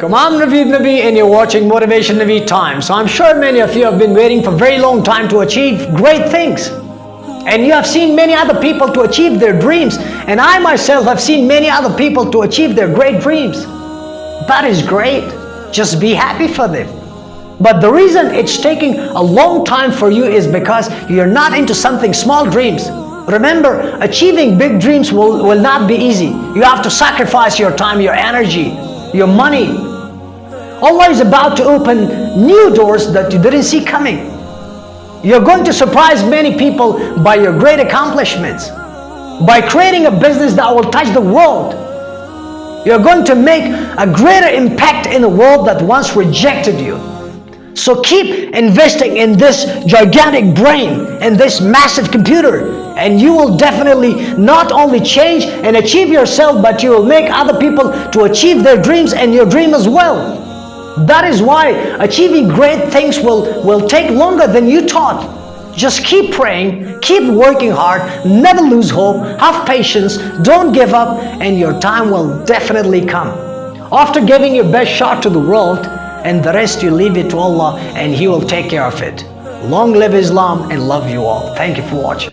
I'm Naveed Nabi and you're watching Motivation Naveed Time. So I'm sure many of you have been waiting for a very long time to achieve great things. And you have seen many other people to achieve their dreams. And I myself have seen many other people to achieve their great dreams. That is great. Just be happy for them. But the reason it's taking a long time for you is because you're not into something small dreams. Remember, achieving big dreams will, will not be easy. You have to sacrifice your time, your energy, your money. Allah is about to open new doors that you didn't see coming. You're going to surprise many people by your great accomplishments, by creating a business that will touch the world. You're going to make a greater impact in a world that once rejected you. So keep investing in this gigantic brain and this massive computer and you will definitely not only change and achieve yourself but you will make other people to achieve their dreams and your dream as well. That is why achieving great things will, will take longer than you thought. Just keep praying, keep working hard, never lose hope, have patience, don't give up, and your time will definitely come. After giving your best shot to the world, and the rest you leave it to Allah and He will take care of it. Long live Islam and love you all. Thank you for watching.